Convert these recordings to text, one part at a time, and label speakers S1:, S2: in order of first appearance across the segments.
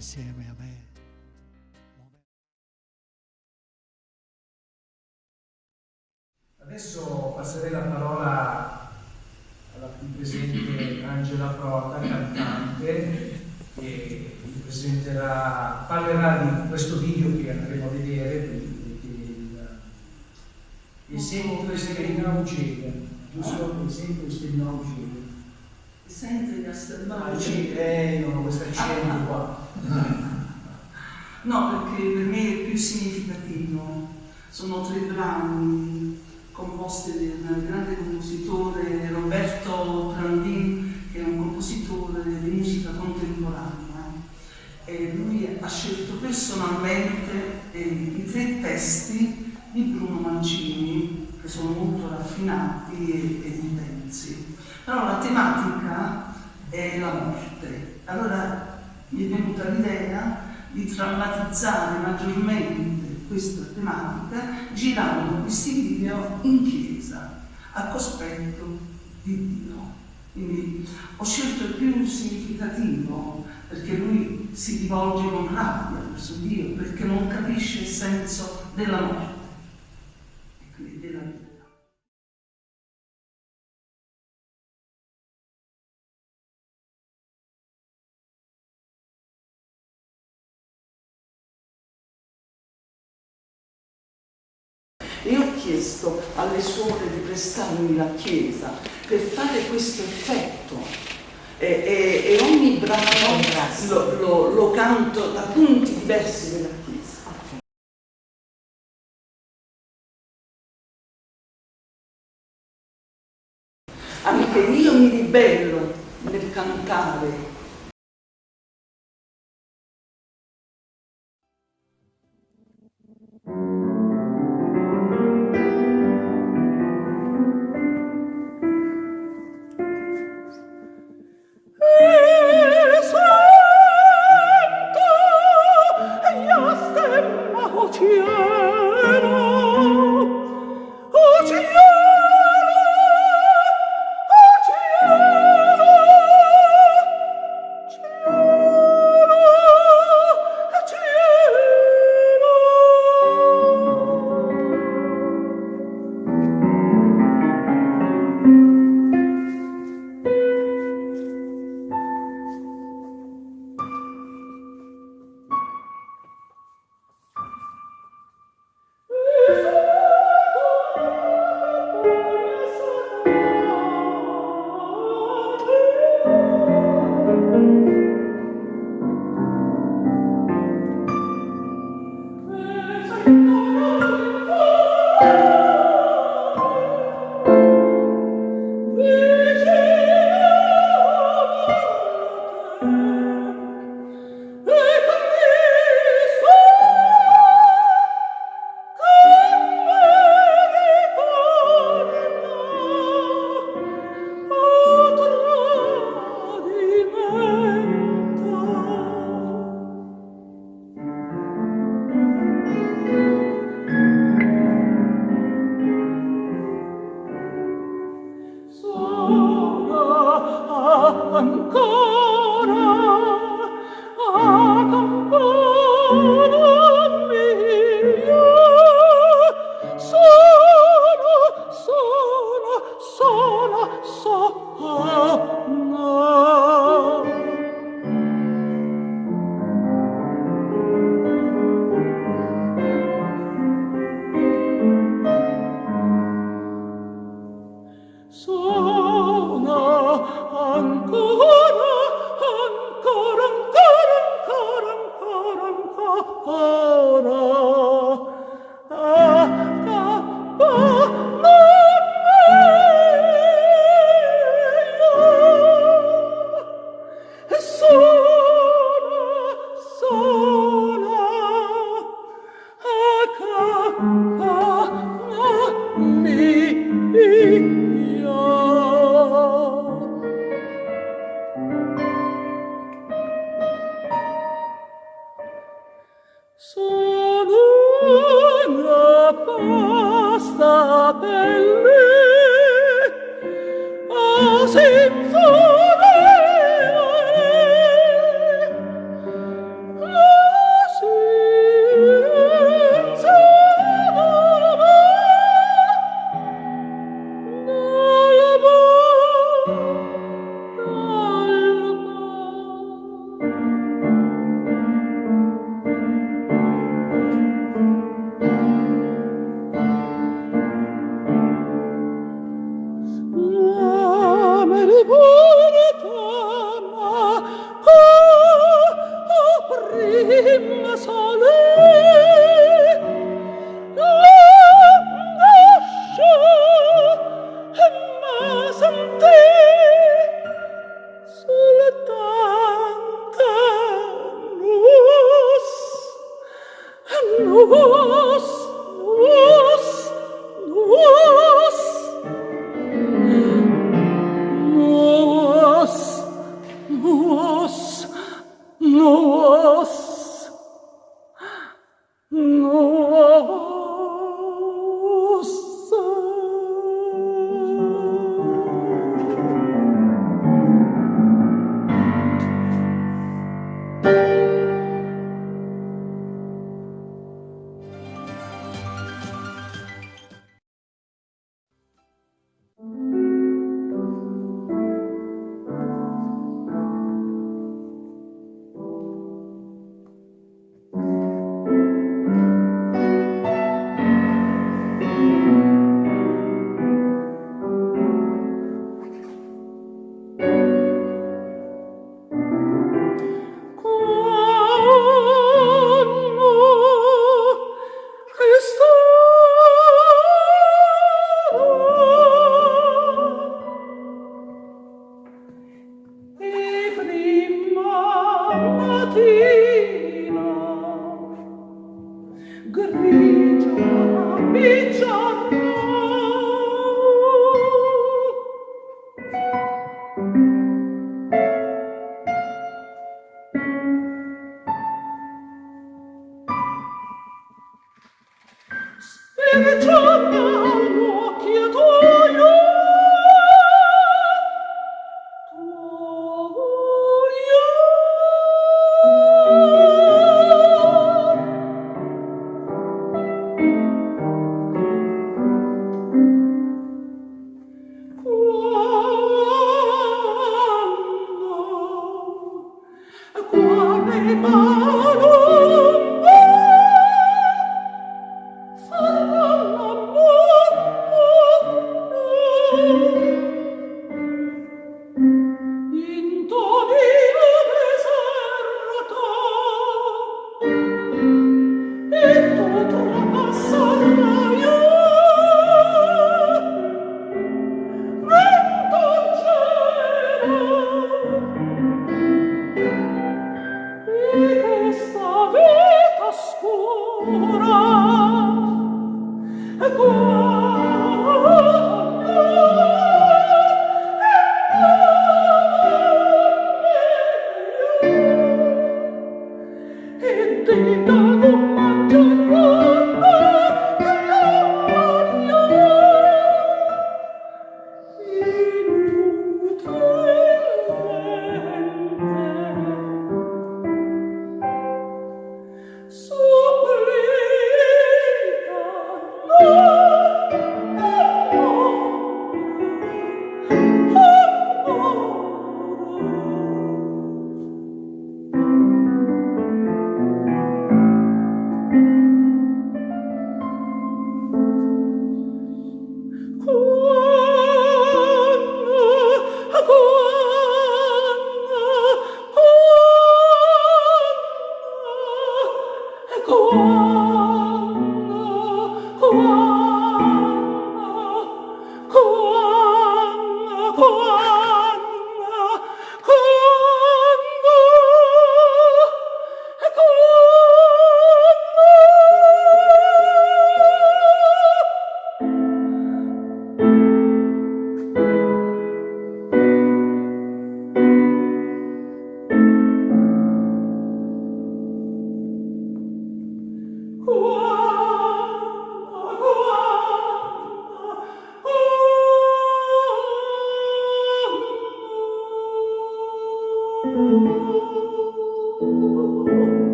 S1: insieme a me.
S2: Adesso passerei la parola alla qui presente Angela Prota, cantante, che vi presenterà, parlerà di questo video che andremo a vedere, il, esempio esterno Eugenia, giusto? Esempio esterno Eugenia.
S3: Sente Castelnuovo?
S2: Eh, non ho questo accento qua.
S3: No, perché per me è più significativo. Sono tre brani composti dal grande compositore Roberto Prandin, che è un compositore di musica contemporanea. E lui ha scelto personalmente eh, i tre testi di Bruno Mancini, che sono molto raffinati e, e intensi. Però la tematica è la morte. Allora mi è venuta l'idea di drammatizzare maggiormente questa tematica girando questi video in chiesa, a cospetto di Dio. Quindi ho scelto il più significativo perché lui si rivolge con rabbia verso Dio, perché non capisce il senso della morte e ho chiesto alle suore di prestarmi la chiesa per fare questo effetto e, e, e ogni brano lo, lo, lo canto da punti diversi della chiesa. Anche io mi ribello nel cantare
S4: ti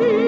S3: in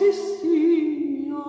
S3: si sia